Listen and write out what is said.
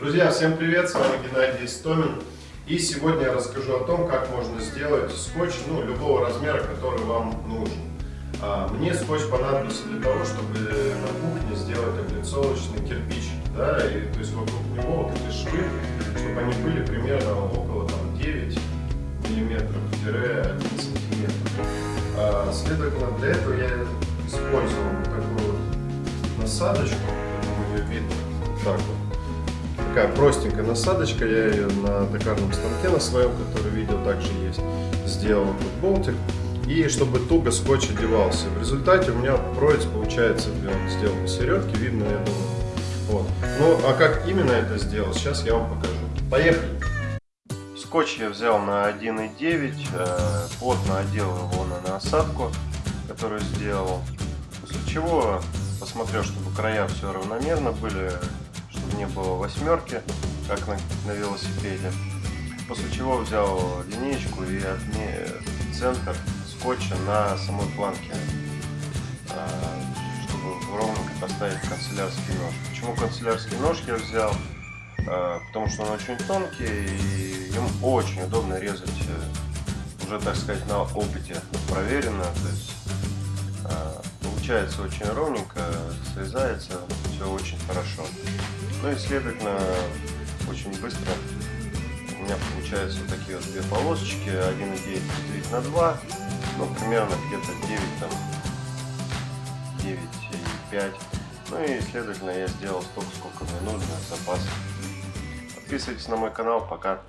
Друзья, всем привет, с вами Геннадий Истомин. И сегодня я расскажу о том, как можно сделать скотч ну, любого размера, который вам нужен. А, мне скотч понадобился для того, чтобы на кухне сделать облицовочный кирпич. Да, и, то есть вокруг него вот эти швы, чтобы они были примерно около там, 9 миллиметров-1 сантиметр. А, следовательно, для этого я использовал такую насадочку, думаю, ее видно, так вот такая простенькая насадочка, я ее на токарном станке на своем, который видел, также есть, сделал тут болтик. И чтобы туго скотч одевался. В результате у меня провец получается сделан середки, видно, я думаю. Вот. Ну, а как именно это сделал, сейчас я вам покажу. Поехали! Скотч я взял на 1,9, э, плотно одел его на насадку, которую сделал. После чего посмотрел, чтобы края все равномерно были, не было восьмерки, как на, на велосипеде. После чего взял линеечку и отме... центр скотча на самой планке, а, чтобы ровненько поставить канцелярский нож. Почему канцелярский нож я взял? А, потому что он очень тонкий и им очень удобно резать э, уже, так сказать, на опыте проверено. То есть а, получается очень ровненько, срезается все очень хорошо. Ну и следовательно, очень быстро у меня получаются вот такие вот две полосочки, 1,9 разделить на 2, ну примерно где-то 9 там, 9,5. Ну и следовательно я сделал столько, сколько мне нужно, запас. Подписывайтесь на мой канал, пока.